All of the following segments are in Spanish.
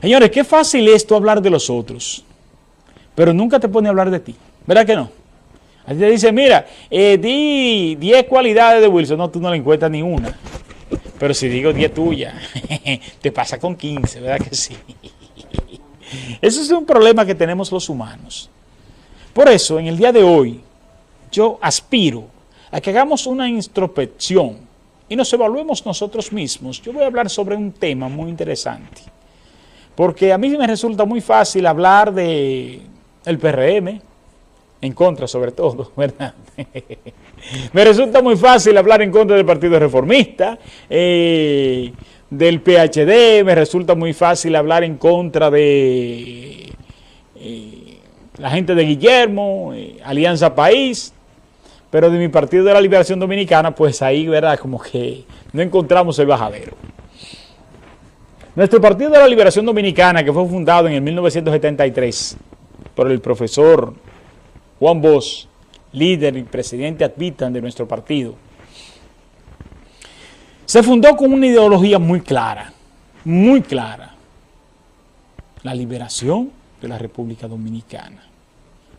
Señores, qué fácil es tú hablar de los otros, pero nunca te pone a hablar de ti. ¿Verdad que no? Así te dice, mira, eh, di 10 cualidades de Wilson. No, tú no le encuentras ni una. Pero si digo 10 tuyas, te pasa con 15, ¿verdad que sí? Eso es un problema que tenemos los humanos. Por eso, en el día de hoy, yo aspiro a que hagamos una introspección y nos evaluemos nosotros mismos. Yo voy a hablar sobre un tema muy interesante. Porque a mí me resulta muy fácil hablar de el PRM, en contra sobre todo, ¿verdad? me resulta muy fácil hablar en contra del Partido Reformista, eh, del PHD, me resulta muy fácil hablar en contra de eh, la gente de Guillermo, eh, Alianza País, pero de mi Partido de la Liberación Dominicana, pues ahí, ¿verdad? Como que no encontramos el bajadero. Nuestro Partido de la Liberación Dominicana, que fue fundado en el 1973 por el profesor Juan Bosch, líder y presidente ad vitam de nuestro partido, se fundó con una ideología muy clara, muy clara, la liberación de la República Dominicana.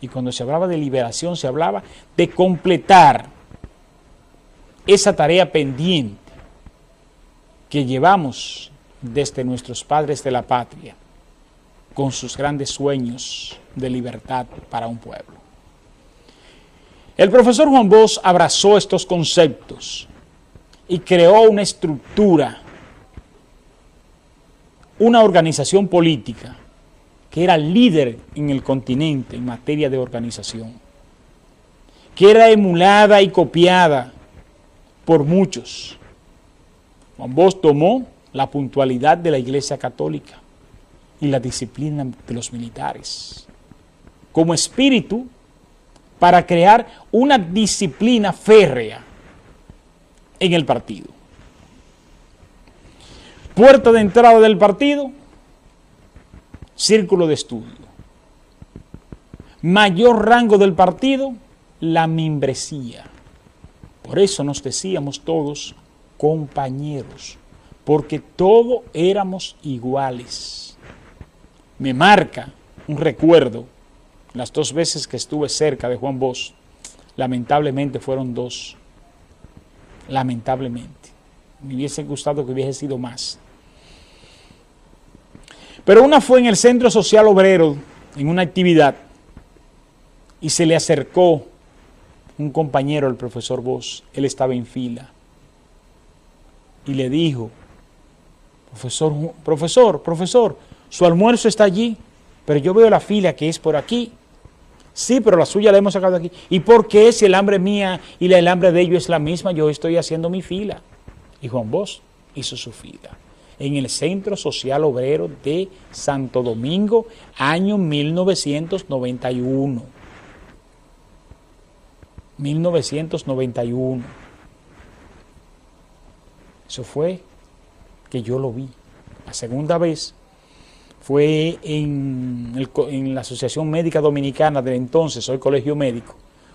Y cuando se hablaba de liberación, se hablaba de completar esa tarea pendiente que llevamos desde nuestros padres de la patria, con sus grandes sueños de libertad para un pueblo. El profesor Juan Bosch abrazó estos conceptos y creó una estructura, una organización política que era líder en el continente en materia de organización, que era emulada y copiada por muchos. Juan Bosch tomó la puntualidad de la Iglesia Católica y la disciplina de los militares como espíritu para crear una disciplina férrea en el partido. Puerta de entrada del partido, círculo de estudio. Mayor rango del partido, la membresía. Por eso nos decíamos todos compañeros, porque todos éramos iguales. Me marca un recuerdo, las dos veces que estuve cerca de Juan Bosch, lamentablemente fueron dos lamentablemente. Me hubiese gustado que hubiese sido más. Pero una fue en el Centro Social Obrero, en una actividad, y se le acercó un compañero, el profesor Vos, él estaba en fila, y le dijo, profesor, profesor, profesor, su almuerzo está allí, pero yo veo la fila que es por aquí, Sí, pero la suya la hemos sacado aquí. ¿Y por qué si el hambre mía y el hambre de ellos es la misma, yo estoy haciendo mi fila? Y Juan Bosch hizo su fila en el Centro Social Obrero de Santo Domingo, año 1991. 1991. Eso fue que yo lo vi. La segunda vez fue en, la Asociación Médica Dominicana del entonces, hoy Colegio Médico,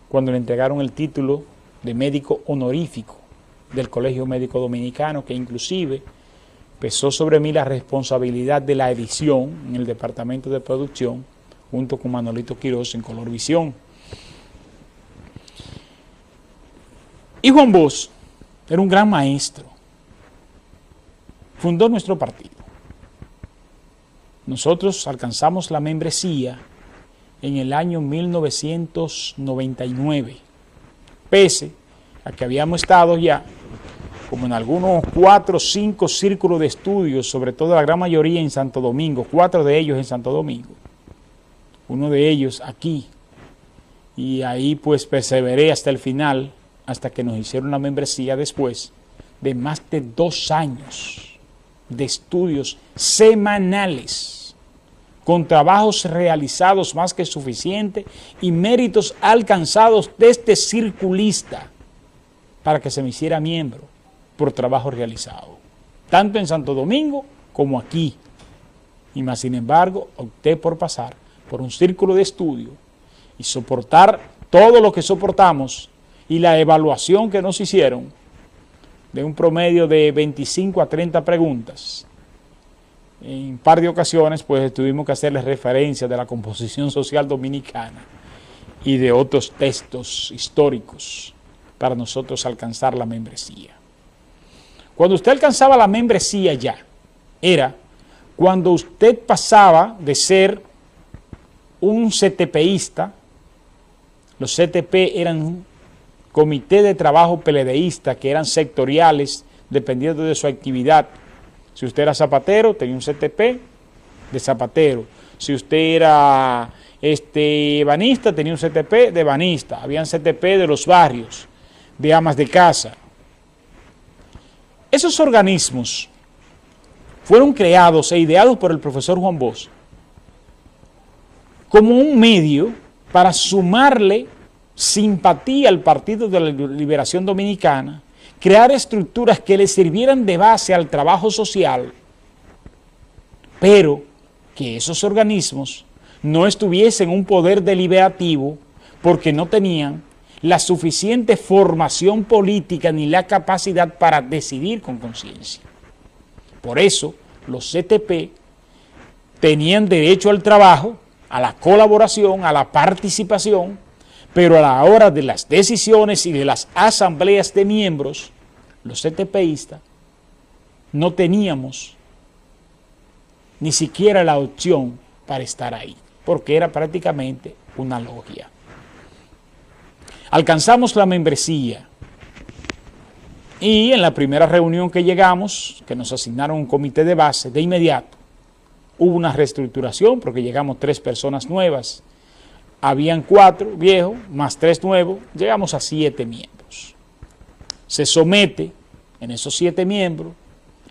cuando le entregaron el título de médico honorífico del Colegio Médico Dominicano, que inclusive pesó sobre mí la responsabilidad de la edición en el departamento de producción, junto con Manolito Quiroz en Color Visión. Y Juan Bosch era un gran maestro, fundó nuestro partido. Nosotros alcanzamos la membresía en el año 1999, pese a que habíamos estado ya como en algunos cuatro o cinco círculos de estudios, sobre todo la gran mayoría en Santo Domingo, cuatro de ellos en Santo Domingo, uno de ellos aquí, y ahí pues perseveré hasta el final, hasta que nos hicieron la membresía después de más de dos años de estudios semanales, con trabajos realizados más que suficiente y méritos alcanzados de este circulista para que se me hiciera miembro por trabajo realizado, tanto en Santo Domingo como aquí. Y más sin embargo, opté por pasar por un círculo de estudio y soportar todo lo que soportamos y la evaluación que nos hicieron de un promedio de 25 a 30 preguntas, en un par de ocasiones, pues tuvimos que hacerle referencia de la composición social dominicana y de otros textos históricos para nosotros alcanzar la membresía. Cuando usted alcanzaba la membresía ya, era cuando usted pasaba de ser un CTPista, los CTP eran comité de trabajo peledeísta que eran sectoriales dependiendo de su actividad. Si usted era zapatero, tenía un CTP de zapatero. Si usted era este, banista, tenía un CTP de banista. Habían CTP de los barrios, de amas de casa. Esos organismos fueron creados e ideados por el profesor Juan Bosch como un medio para sumarle simpatía al Partido de la Liberación Dominicana, crear estructuras que le sirvieran de base al trabajo social, pero que esos organismos no estuviesen un poder deliberativo porque no tenían la suficiente formación política ni la capacidad para decidir con conciencia. Por eso los CTP tenían derecho al trabajo, a la colaboración, a la participación, pero a la hora de las decisiones y de las asambleas de miembros, los CTPistas, no teníamos ni siquiera la opción para estar ahí, porque era prácticamente una logia. Alcanzamos la membresía y en la primera reunión que llegamos, que nos asignaron un comité de base, de inmediato, hubo una reestructuración porque llegamos tres personas nuevas habían cuatro viejos, más tres nuevos, llegamos a siete miembros. Se somete en esos siete miembros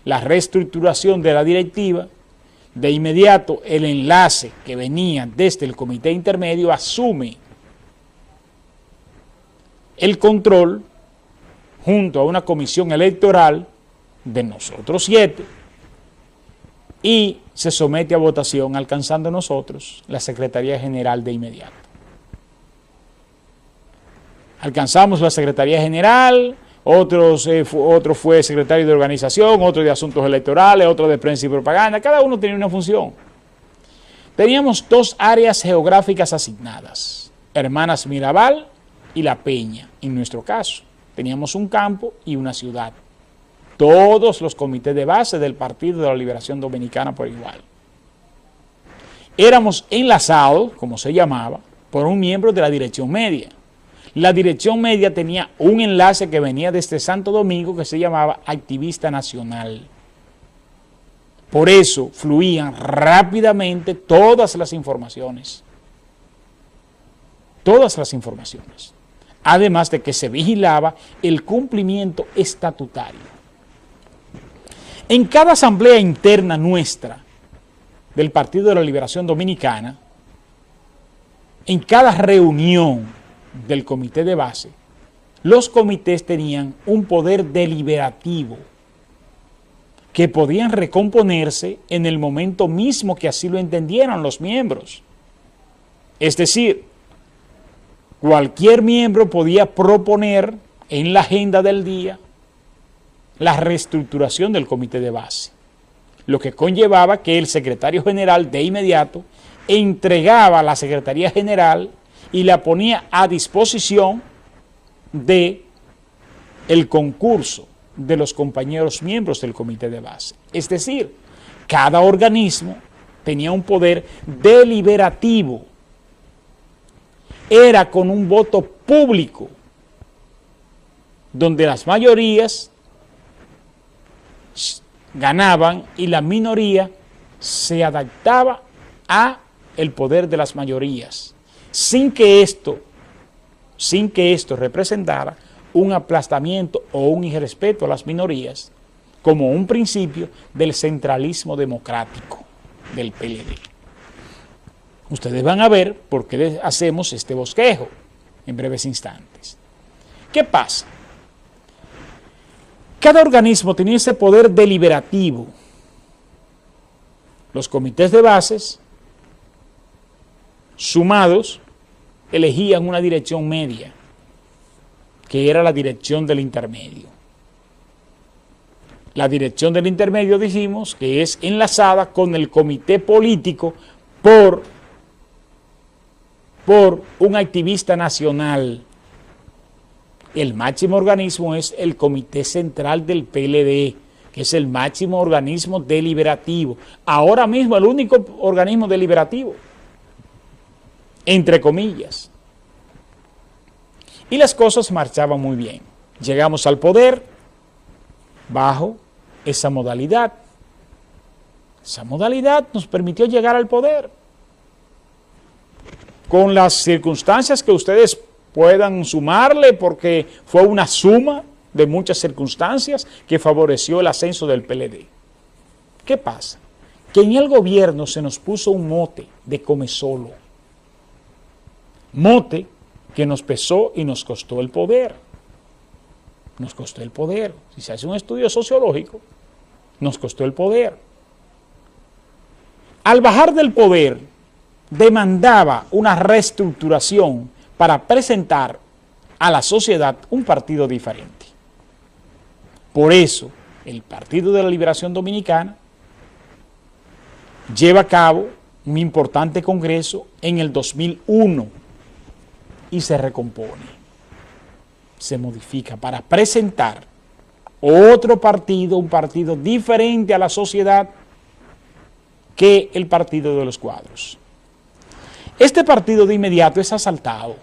la reestructuración de la directiva, de inmediato el enlace que venía desde el comité intermedio asume el control junto a una comisión electoral de nosotros siete y se somete a votación alcanzando nosotros la Secretaría General de inmediato. Alcanzamos la Secretaría General, otros, eh, otro fue secretario de organización, otro de asuntos electorales, otro de prensa y propaganda, cada uno tenía una función. Teníamos dos áreas geográficas asignadas, Hermanas Mirabal y La Peña, en nuestro caso. Teníamos un campo y una ciudad. Todos los comités de base del Partido de la Liberación Dominicana por igual. Éramos enlazados, como se llamaba, por un miembro de la dirección media. La dirección media tenía un enlace que venía desde Santo Domingo que se llamaba Activista Nacional. Por eso fluían rápidamente todas las informaciones. Todas las informaciones. Además de que se vigilaba el cumplimiento estatutario. En cada asamblea interna nuestra del Partido de la Liberación Dominicana, en cada reunión del comité de base, los comités tenían un poder deliberativo que podían recomponerse en el momento mismo que así lo entendieran los miembros. Es decir, cualquier miembro podía proponer en la agenda del día la reestructuración del comité de base, lo que conllevaba que el secretario general de inmediato entregaba a la Secretaría General y la ponía a disposición de el concurso de los compañeros miembros del comité de base. Es decir, cada organismo tenía un poder deliberativo. Era con un voto público, donde las mayorías ganaban y la minoría se adaptaba a el poder de las mayorías sin que esto, sin que esto representara un aplastamiento o un irrespeto a las minorías, como un principio del centralismo democrático del PLD. Ustedes van a ver por qué hacemos este bosquejo en breves instantes. ¿Qué pasa? Cada organismo tenía ese poder deliberativo. Los comités de bases, sumados, elegían una dirección media, que era la dirección del intermedio. La dirección del intermedio dijimos que es enlazada con el comité político por, por un activista nacional. El máximo organismo es el Comité Central del PLD, que es el máximo organismo deliberativo. Ahora mismo el único organismo deliberativo, entre comillas. Y las cosas marchaban muy bien. Llegamos al poder bajo esa modalidad. Esa modalidad nos permitió llegar al poder. Con las circunstancias que ustedes puedan sumarle, porque fue una suma de muchas circunstancias que favoreció el ascenso del PLD. ¿Qué pasa? Que en el gobierno se nos puso un mote de come solo. Mote que nos pesó y nos costó el poder. Nos costó el poder. Si se hace un estudio sociológico, nos costó el poder. Al bajar del poder, demandaba una reestructuración para presentar a la sociedad un partido diferente. Por eso, el Partido de la Liberación Dominicana lleva a cabo un importante congreso en el 2001 y se recompone, se modifica para presentar otro partido, un partido diferente a la sociedad que el partido de los cuadros. Este partido de inmediato es asaltado